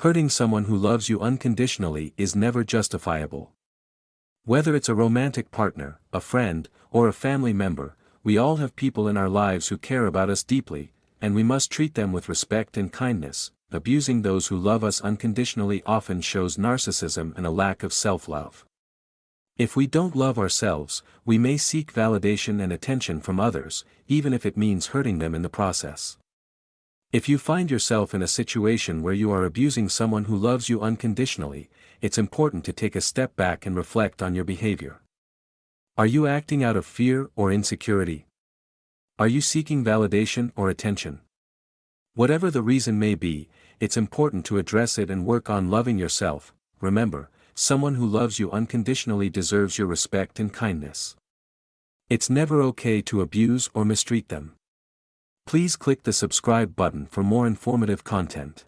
Hurting someone who loves you unconditionally is never justifiable. Whether it's a romantic partner, a friend, or a family member, we all have people in our lives who care about us deeply, and we must treat them with respect and kindness. Abusing those who love us unconditionally often shows narcissism and a lack of self-love. If we don't love ourselves, we may seek validation and attention from others, even if it means hurting them in the process. If you find yourself in a situation where you are abusing someone who loves you unconditionally, it's important to take a step back and reflect on your behavior. Are you acting out of fear or insecurity? Are you seeking validation or attention? Whatever the reason may be, it's important to address it and work on loving yourself. Remember, someone who loves you unconditionally deserves your respect and kindness. It's never okay to abuse or mistreat them. Please click the subscribe button for more informative content.